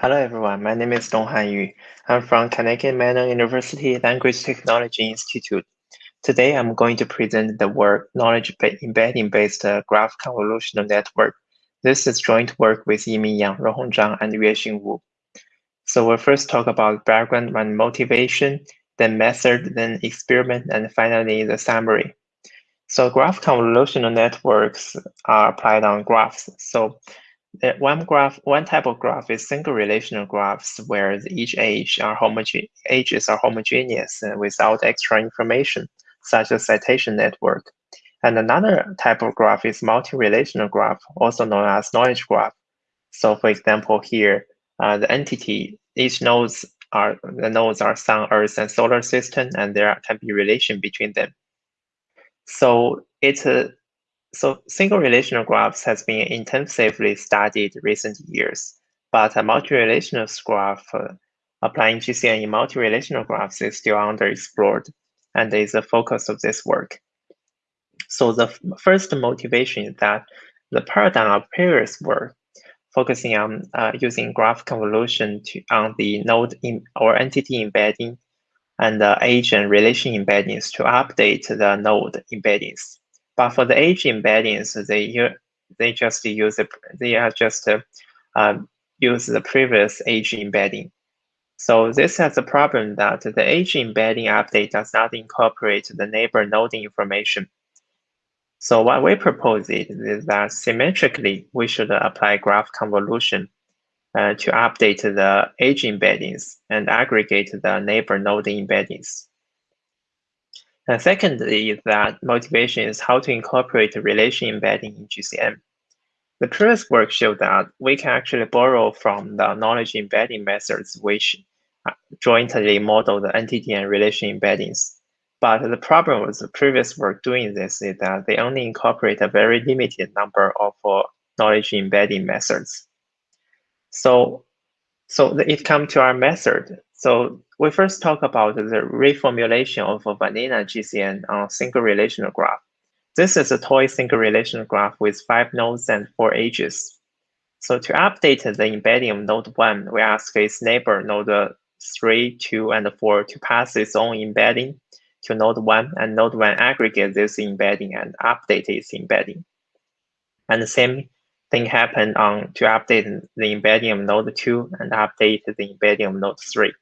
Hello everyone, my name is Donghan Yu. I'm from Carnegie Mellon University Language Technology Institute. Today I'm going to present the work Knowledge Embedding Based uh, Graph Convolutional Network. This is joint work with Yiming Yang, Ruohong Zhang, and Yuexin Wu. So we'll first talk about background and motivation, then method, then experiment, and finally the summary. So graph convolutional networks are applied on graphs. So one graph, one type of graph is single relational graphs where each edge are edges are homogeneous without extra information, such as citation network. And another type of graph is multi-relational graph, also known as knowledge graph. So for example, here, uh, the entity, each nodes are, the nodes are sun, earth, and solar system, and there can be relation between them. So it's a so single relational graphs has been intensively studied recent years, but a multi-relational graph uh, applying GCN in multi-relational graphs is still underexplored and is the focus of this work. So the first motivation is that the paradigm of previous work focusing on uh, using graph convolution to, on the node in, or entity embedding and the and relation embeddings to update the node embeddings. But for the edge embeddings, they they just use. They are just uh, use the previous edge embedding. So this has a problem that the edge embedding update does not incorporate the neighbor node information. So what we propose is that symmetrically, we should apply graph convolution uh, to update the edge embeddings and aggregate the neighbor node embeddings. And secondly, is that motivation is how to incorporate relation embedding in GCN. The previous work showed that we can actually borrow from the knowledge embedding methods which uh, jointly model the entity and relation embeddings. But the problem with the previous work doing this is that they only incorporate a very limited number of uh, knowledge embedding methods. So, so it comes to our method. So we first talk about the reformulation of a vanilla GCN on single relational graph. This is a toy single relational graph with five nodes and four edges. So to update the embedding of node one, we ask its neighbor node three, two, and four to pass its own embedding to node one, and node one aggregate this embedding and update its embedding. And the same thing happened on to update the embedding of node two and update the embedding of node three.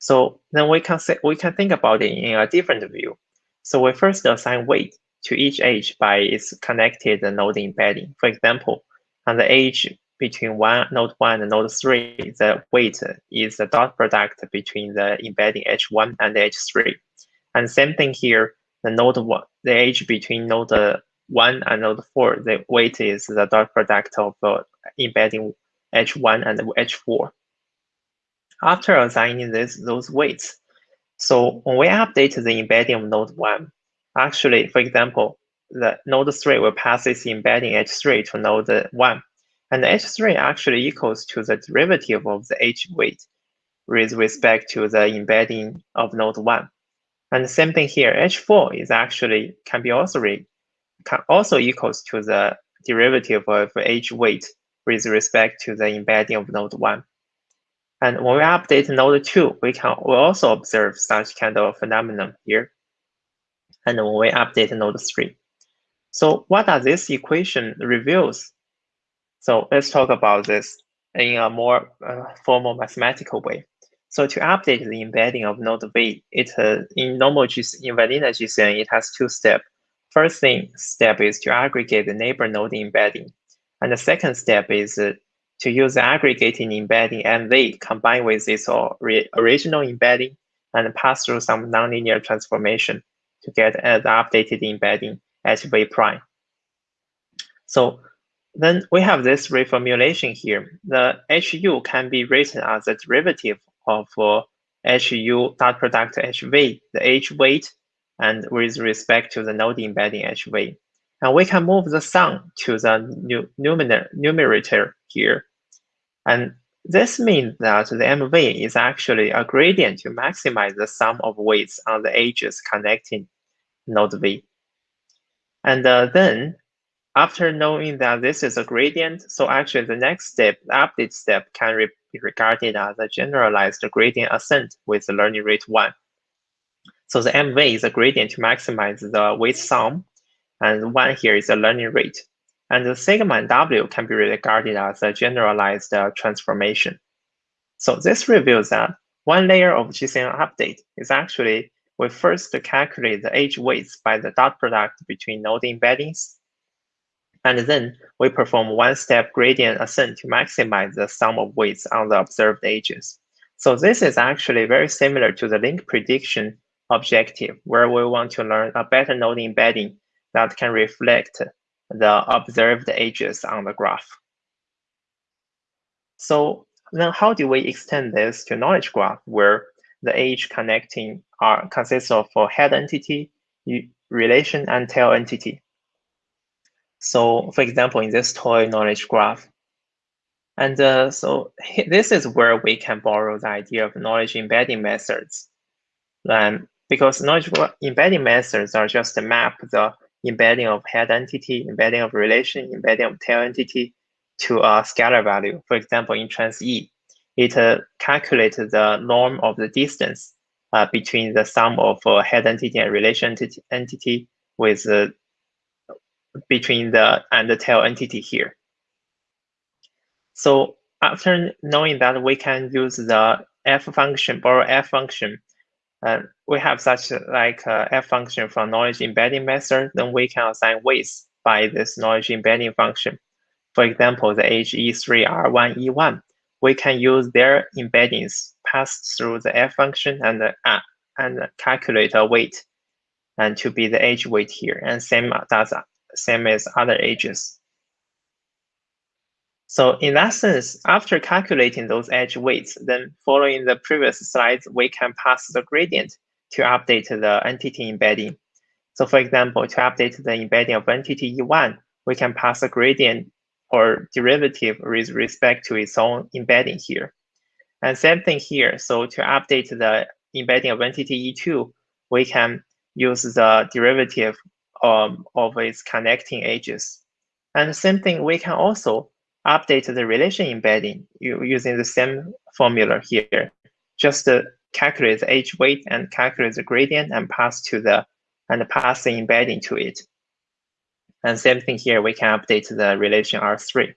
So then we can say, we can think about it in a different view. So we first assign weight to each edge by its connected node embedding. For example, on the edge between one node one and node three, the weight is the dot product between the embedding h1 and h3. And same thing here, the node one, the edge between node one and node four, the weight is the dot product of uh, embedding h1 and h4 after assigning this, those weights. So when we update the embedding of node 1, actually, for example, the node 3 will pass its embedding h3 to node 1. And h3 actually equals to the derivative of the edge weight with respect to the embedding of node 1. And the same thing here, h4 is actually can be also re, can also equals to the derivative of edge weight with respect to the embedding of node 1. And when we update node 2, we can we also observe such kind of phenomenon here. And when we update node 3. So what does this equation reveals? So let's talk about this in a more uh, formal mathematical way. So to update the embedding of node V, it uh, in normal GC, in vanilla GCN, it has two steps. First thing step is to aggregate the neighbor node embedding. And the second step is uh, to use the aggregating embedding MV combined with its original embedding and pass through some nonlinear transformation to get the updated embedding at V prime. So then we have this reformulation here. The HU can be written as a derivative of uh, HU dot product HV, the edge weight, and with respect to the node embedding HV. And we can move the sum to the numerator here and this means that the MV is actually a gradient to maximize the sum of weights on the edges connecting node V. And uh, then after knowing that this is a gradient, so actually the next step, the update step can be regarded as a generalized gradient ascent with the learning rate 1. So the MV is a gradient to maximize the weight sum, and 1 here is the learning rate. And the sigma and W can be regarded as a generalized uh, transformation. So this reveals that one layer of GCN update is actually we first calculate the edge weights by the dot product between node embeddings. And then we perform one-step gradient ascent to maximize the sum of weights on the observed edges. So this is actually very similar to the link prediction objective, where we want to learn a better node embedding that can reflect the observed edges on the graph. So then how do we extend this to knowledge graph where the edge connecting are consists of a head entity, relation, and tail entity? So for example, in this toy knowledge graph, and uh, so this is where we can borrow the idea of knowledge embedding methods. Um, because knowledge embedding methods are just to map the embedding of head entity, embedding of relation, embedding of tail entity to a scalar value. For example, in trans E, it uh, calculates the norm of the distance uh, between the sum of uh, head entity and relation entity, entity with uh, between the and the tail entity here. So after knowing that we can use the f function, borrow f function and we have such like a f function from knowledge embedding method, then we can assign weights by this knowledge embedding function. For example, the HE3R1E1, we can use their embeddings passed through the f function and uh, and calculate a weight and to be the edge weight here, and same does same as other edges. So in that sense, after calculating those edge weights, then following the previous slides, we can pass the gradient to update the entity embedding. So for example, to update the embedding of entity E1, we can pass a gradient or derivative with respect to its own embedding here. And same thing here. So to update the embedding of entity E2, we can use the derivative um, of its connecting edges. And same thing, we can also update the relation embedding using the same formula here. Just uh, calculate the edge weight and calculate the gradient and pass to the and pass the embedding to it. And same thing here, we can update the relation R3.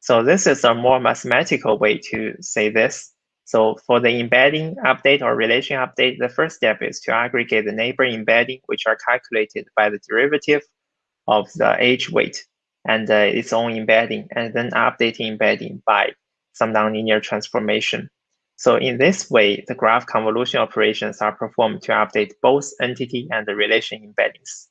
So this is a more mathematical way to say this. So for the embedding update or relation update, the first step is to aggregate the neighbor embedding, which are calculated by the derivative of the edge weight and uh, its own embedding, and then updating embedding by some nonlinear transformation. So in this way, the graph convolution operations are performed to update both entity and the relation embeddings.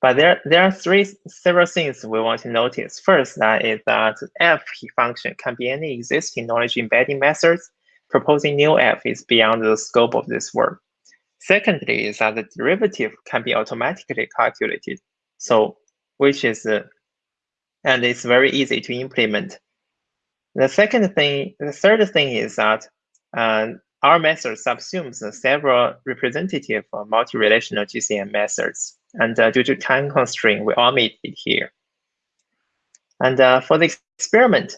But there, there are three several things we want to notice. First, that is that f function can be any existing knowledge embedding methods. Proposing new f is beyond the scope of this work. Secondly, is that the derivative can be automatically calculated. So which is, uh, and it's very easy to implement. The second thing, the third thing is that uh, our method subsumes several representative multi-relational GCN methods. And uh, due to time constraint, we omit it here. And uh, for the experiment,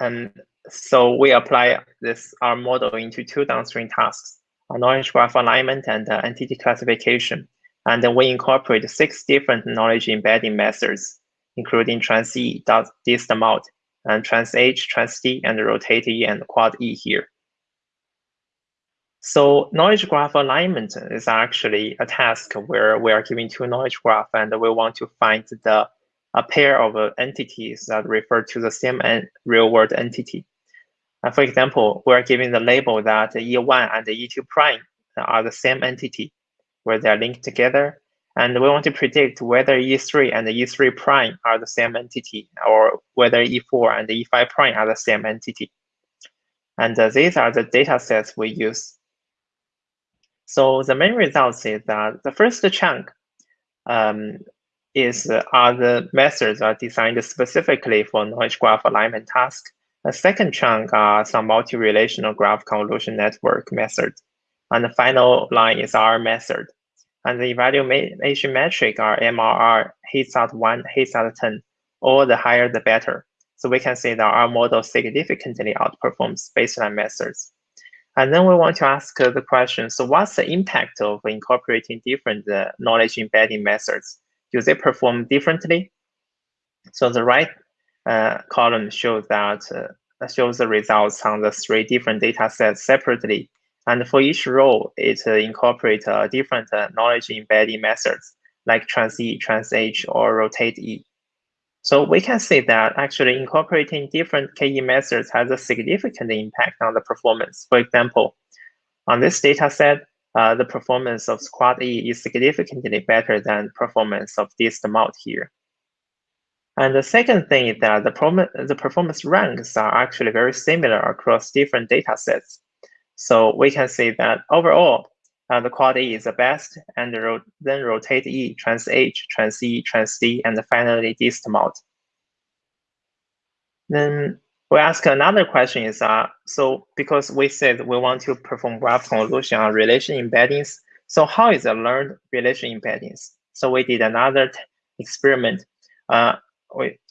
and um, so we apply this our model into two downstream tasks, a knowledge graph alignment and uh, entity classification. And then we incorporate six different knowledge embedding methods, including TransE, dist mult, and TransH, TransD, and rotate E and quad E here. So knowledge graph alignment is actually a task where we are given two knowledge graph and we want to find the a pair of entities that refer to the same real world entity. And for example, we are given the label that E1 and E2 prime are the same entity where they're linked together. And we want to predict whether E3 and E3 prime are the same entity or whether E4 and E5 prime are the same entity. And uh, these are the data sets we use. So the main results is that the first chunk um, is uh, are the methods are designed specifically for knowledge graph alignment task. The second chunk are some multi-relational graph convolution network methods. And the final line is our method. And the evaluation metric are MRR, Hits@1, Hits@10, or the higher the better. So we can see that our model significantly outperforms baseline methods. And then we want to ask the question, so what's the impact of incorporating different uh, knowledge embedding methods? Do they perform differently? So the right uh, column shows that uh, shows the results on the three different data sets separately. And for each row, it uh, incorporates uh, different uh, knowledge embedding methods like TransE, TransH, or RotatE. So we can see that actually incorporating different KE methods has a significant impact on the performance. For example, on this data set, uh, the performance of squad E is significantly better than performance of DistMult here. And the second thing is that the, the performance ranks are actually very similar across different data sets. So we can see that overall, uh, the quad E is the best, and ro then rotate E, TransH, trans E, TransD, and finally DistMult. Then we ask another question is, uh, so because we said we want to perform graph convolution on relation embeddings, so how is the learned relation embeddings? So we did another experiment. Uh,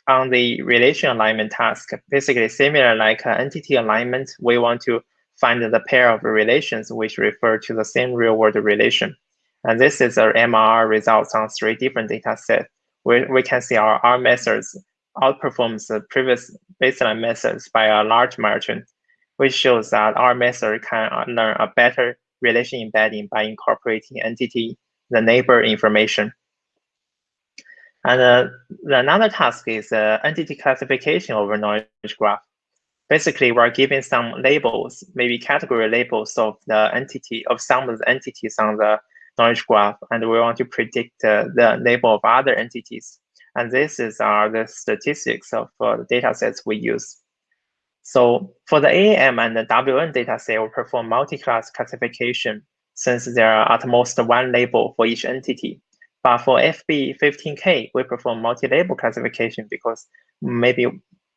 on the relation alignment task, basically similar like uh, entity alignment, we want to find the pair of relations which refer to the same real-world relation. And this is our MRR results on three different data sets, where we can see our R methods outperforms the previous baseline methods by a large margin, which shows that our method can learn a better relation embedding by incorporating entity, the neighbor information. And uh, another task is uh, entity classification over knowledge graph. Basically, we're giving some labels, maybe category labels of the entity of some of the entities on the knowledge graph, and we want to predict uh, the label of other entities. And this is uh, the statistics of uh, the data sets we use. So for the AAM and the WN data set, we perform multi-class classification since there are at most one label for each entity. But for FB15K, we perform multi-label classification because maybe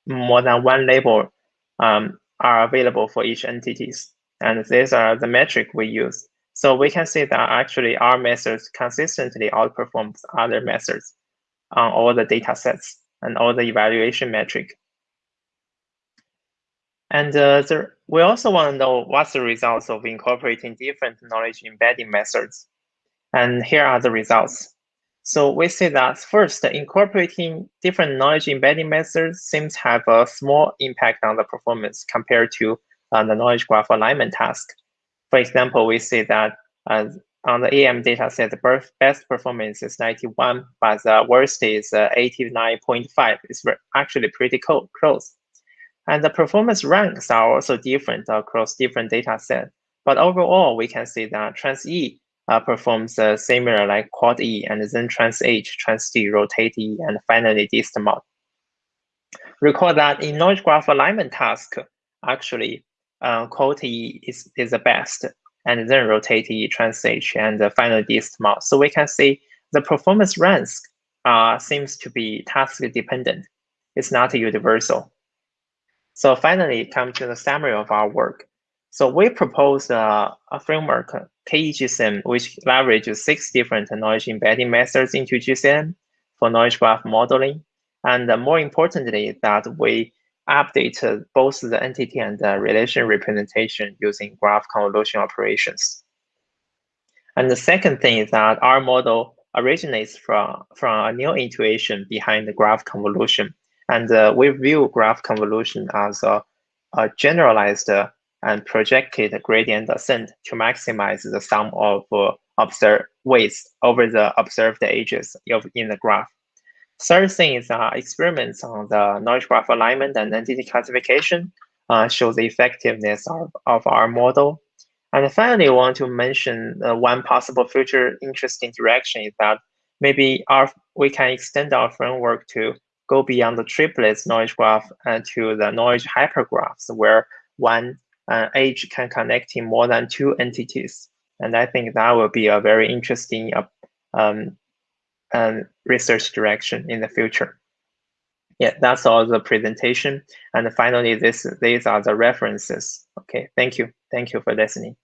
more than one label um, are available for each entities. And these are the metric we use. So we can see that actually our methods consistently outperforms other methods on all the data sets and all the evaluation metric. And uh, the, we also want to know what's the results of incorporating different knowledge embedding methods. And here are the results. So we see that first, incorporating different knowledge embedding methods seems to have a small impact on the performance compared to uh, the knowledge graph alignment task. For example, we see that uh, on the AM dataset, the best performance is 91, but the worst is uh, 89.5. It's actually pretty close. And the performance ranks are also different across different data sets. But overall, we can see that TransE performs uh, similar like quad E and then TransH, TransD, rotate E, and finally DistMult. Recall that in knowledge graph alignment task, actually, uh, quad E is, is the best and then rotate E, TransH, and uh, finally DistMult. So we can see the performance ranks uh, seems to be task dependent. It's not universal. So finally, come to the summary of our work. So we propose uh, a framework, KEGCN, which leverages six different knowledge embedding methods into GCN for knowledge graph modeling. And uh, more importantly, that we update both the entity and the relation representation using graph convolution operations. And the second thing is that our model originates from, from a new intuition behind the graph convolution. And uh, we view graph convolution as a, a generalized uh, and projected gradient ascent to maximize the sum of uh, observed weights over the observed edges of, in the graph. Third thing is uh, experiments on the knowledge graph alignment and entity classification uh, show the effectiveness of, of our model. And finally, I want to mention uh, one possible future interesting direction is that maybe our we can extend our framework to go beyond the triplets knowledge graph and to the knowledge hypergraphs, where one uh, edge can connect in more than two entities. And I think that will be a very interesting uh, um, um, research direction in the future. Yeah, that's all the presentation. And finally, this these are the references. Okay, thank you. Thank you for listening.